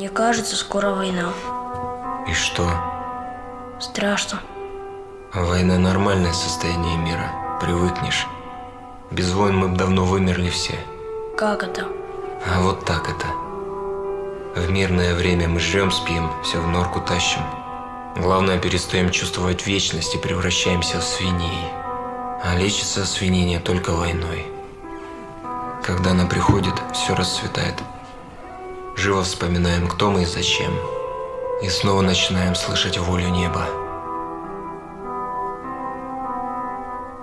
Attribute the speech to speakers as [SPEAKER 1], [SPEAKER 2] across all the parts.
[SPEAKER 1] Мне кажется, скоро война.
[SPEAKER 2] И что?
[SPEAKER 1] Страшно.
[SPEAKER 2] Война – нормальное состояние мира. Привыкнешь. Без войн мы бы давно вымерли все.
[SPEAKER 1] Как это?
[SPEAKER 2] А вот так это. В мирное время мы жрем, спим, все в норку тащим. Главное, перестаем чувствовать вечность и превращаемся в свиней. А лечится свинение только войной. Когда она приходит, все расцветает. Живо вспоминаем, кто мы и зачем. И снова начинаем слышать волю неба.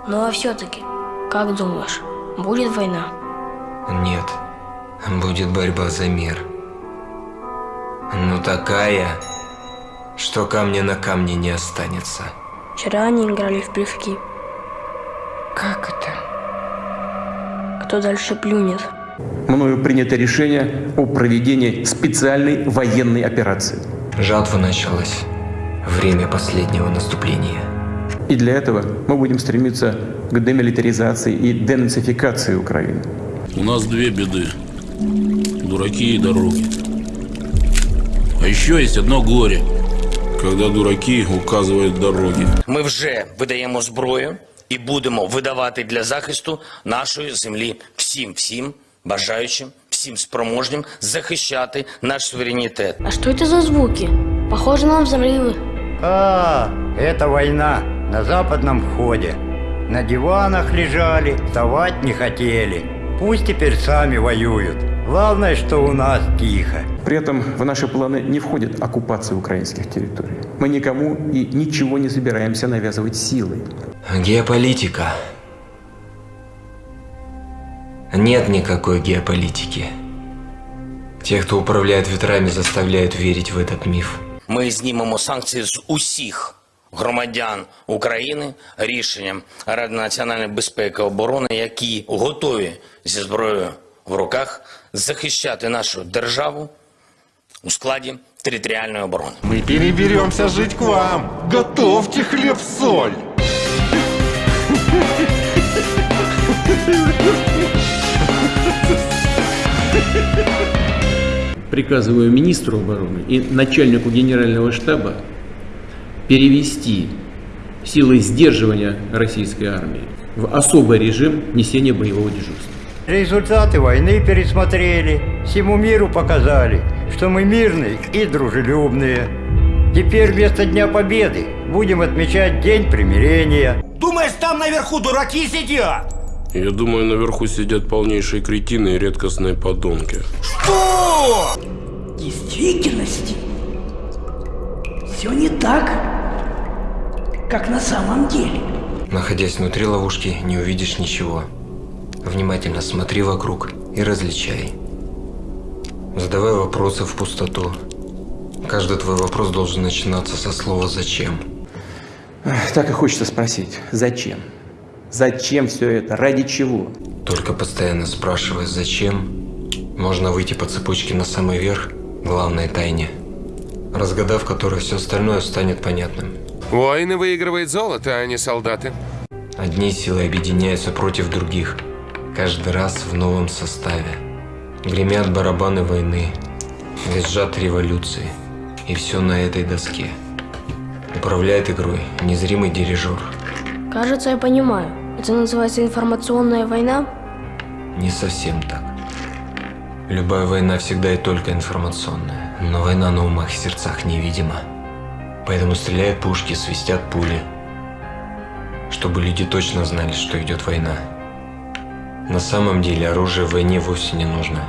[SPEAKER 1] Ну а все-таки, как думаешь, будет война?
[SPEAKER 2] Нет, будет борьба за мир. Ну такая, что камня на камне не останется.
[SPEAKER 1] Вчера они играли в плевки.
[SPEAKER 3] Как это?
[SPEAKER 1] Кто дальше плюнет?
[SPEAKER 4] Мною принято решение о проведении специальной военной операции.
[SPEAKER 2] Жатва началась. Время последнего наступления.
[SPEAKER 4] И для этого мы будем стремиться к демилитаризации и денацификации Украины.
[SPEAKER 5] У нас две беды. Дураки и дороги. А еще есть одно горе. Когда дураки указывают дороги.
[SPEAKER 6] Ми вже видаємо зброю і будемо видавати для захисту нашої землі всім, всім бажаючим, всім спроможним захищати наш суверенітет.
[SPEAKER 1] А что это за звуки? Похоже на взрывы.
[SPEAKER 7] А, это война на западном входе. На диванах лежали, вставать не хотели. Пусть теперь сами воюют. Главное, что у нас тихо.
[SPEAKER 4] При этом в наши планы не входит оккупация украинских территорий. Мы никому и ничего не собираемся навязывать силой.
[SPEAKER 2] Геополитика. Нет никакой геополитики. Те, кто управляет ветрами, заставляют верить в этот миф.
[SPEAKER 6] Ми знімемо санкції з усіх громадян України рішенням Ради національної безпеки і оборони, які готові зі зброєю в руках захищати нашу державу у складі територіальної оборони.
[SPEAKER 8] Мы переберемся жить к вам. Готовьте хлеб-соль.
[SPEAKER 9] приказываю министру обороны и начальнику генерального штаба перевести силы сдерживания российской армии в особый режим несения боевого дежурства.
[SPEAKER 7] Результаты войны пересмотрели, всему миру показали, что мы мирные и дружелюбные. Теперь вместо Дня Победы будем отмечать День примирения.
[SPEAKER 10] Думаешь, там наверху дураки сидят?
[SPEAKER 5] Я думаю, наверху сидят полнейшие кретины и редкостные подонки.
[SPEAKER 10] Что?
[SPEAKER 3] В действительности все не так, как на самом деле.
[SPEAKER 2] Находясь внутри ловушки, не увидишь ничего. Внимательно смотри вокруг и различай. Задавай вопросы в пустоту. Каждый твой вопрос должен начинаться со слова «зачем?».
[SPEAKER 4] Так и хочется спросить, зачем? Зачем все это? Ради чего?
[SPEAKER 2] Только постоянно спрашивая «зачем?», можно выйти по цепочке на самый верх главной тайне, разгадав которой все остальное станет понятным.
[SPEAKER 8] Войны выигрывает золото, а не солдаты.
[SPEAKER 2] Одни силы объединяются против других, каждый раз в новом составе. Гремят барабаны войны, визжат революции, и все на этой доске. Управляет игрой незримый дирижер.
[SPEAKER 1] Кажется, я понимаю. Это называется информационная война?
[SPEAKER 2] Не совсем так. Любая война всегда и только информационная, но война на умах и сердцах невидима. Поэтому стреляют пушки, свистят пули, чтобы люди точно знали, что идет война. На самом деле оружие в войне вовсе не нужно.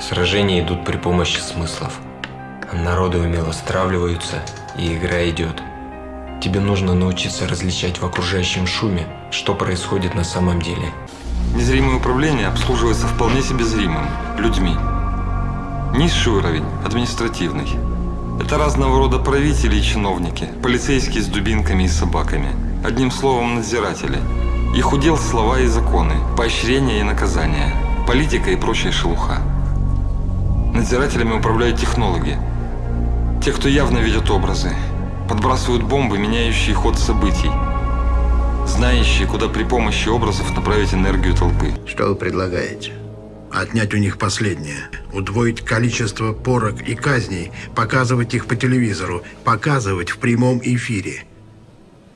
[SPEAKER 2] Сражения идут при помощи смыслов. Народы умело стравливаются, и игра идет. Тебе нужно научиться различать в окружающем шуме, что происходит на самом деле.
[SPEAKER 11] Незримое управление обслуживается вполне себе зримым – людьми. Низший уровень – административный. Это разного рода правители и чиновники, полицейские с дубинками и собаками. Одним словом, надзиратели. Их удел слова и законы, поощрения и наказания, политика и прочая шелуха. Надзирателями управляют технологи. Те, кто явно видят образы, подбрасывают бомбы, меняющие ход событий, знающие, куда при помощи образов направить энергию толпы.
[SPEAKER 12] Что вы предлагаете? отнять у них последнее, удвоить количество порок и казней, показывать их по телевизору, показывать в прямом эфире.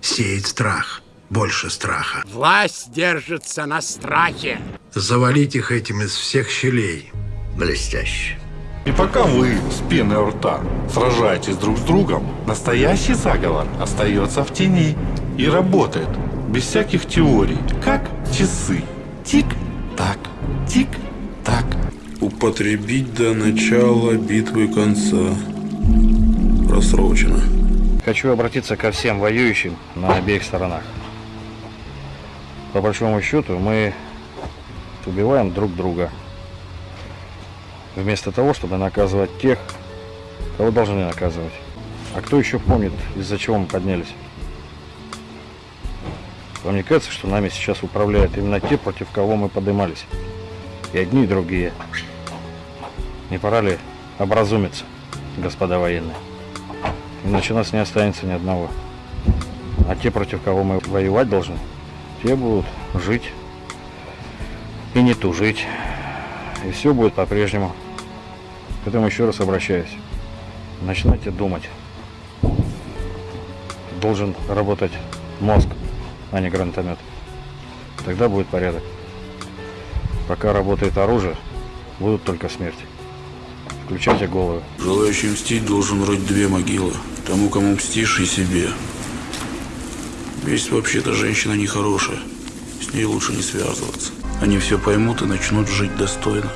[SPEAKER 12] Сеять страх, больше страха.
[SPEAKER 13] Власть держится на страхе.
[SPEAKER 12] Завалить их этим из всех щелей.
[SPEAKER 14] Блестяще.
[SPEAKER 8] И пока вы с пеной у рта сражаетесь друг с другом, настоящий заговор остается в тени и работает без всяких теорий, как часы. Тик-так, тик-так.
[SPEAKER 5] Употребить до начала битвы конца. Просрочено.
[SPEAKER 15] Хочу обратиться ко всем воюющим на обеих сторонах. По большому счету мы убиваем друг друга. Вместо того, чтобы наказывать тех, кого должны наказывать. А кто еще помнит, из-за чего мы поднялись? Вам не кажется, что нами сейчас управляют именно те, против кого мы поднимались? И одни, и другие. Не пора ли образумиться, господа военные? Иначе нас не останется ни одного. А те, против кого мы воевать должны, те будут жить и не тужить. И все будет по-прежнему. Поэтому еще раз обращаюсь. Начинайте думать. Должен работать мозг, а не гранатомет. Тогда будет порядок. Пока работает оружие, будут только смерти. Включайте головы.
[SPEAKER 5] Желающий мстить должен рыть две могилы. Тому, кому мстишь, и себе. Месть вообще-то женщина нехорошая. С ней лучше не связываться. Они все поймут и начнут жить достойно.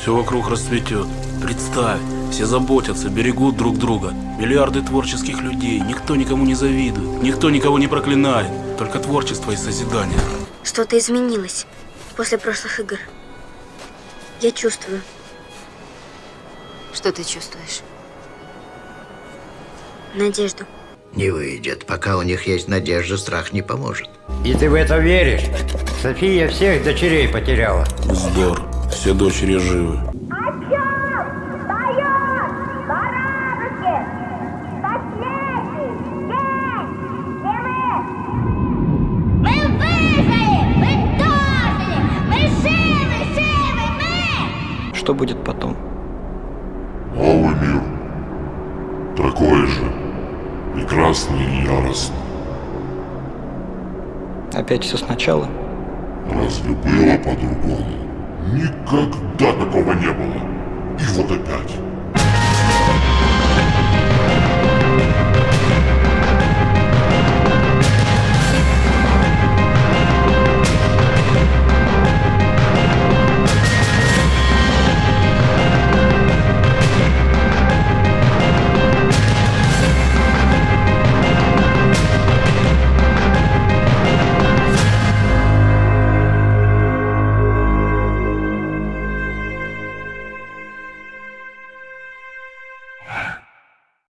[SPEAKER 5] Все вокруг расцветет. Представь, все заботятся, берегут друг друга. Миллиарды творческих людей. Никто никому не завидует. Никто никого не проклинает. Только творчество и созидание.
[SPEAKER 1] Что-то изменилось после прошлых игр. Я чувствую.
[SPEAKER 16] Что ты чувствуешь?
[SPEAKER 1] Надежду.
[SPEAKER 14] Не выйдет. Пока у них есть надежда, страх не поможет.
[SPEAKER 7] И ты в это веришь? София всех дочерей потеряла.
[SPEAKER 5] Вздор. Все дочери живы.
[SPEAKER 17] Что будет потом?
[SPEAKER 18] Новый мир. Такой же. Прекрасный и яростный.
[SPEAKER 17] Опять все сначала?
[SPEAKER 18] Разве было по-другому? Никогда такого не было. И вот опять.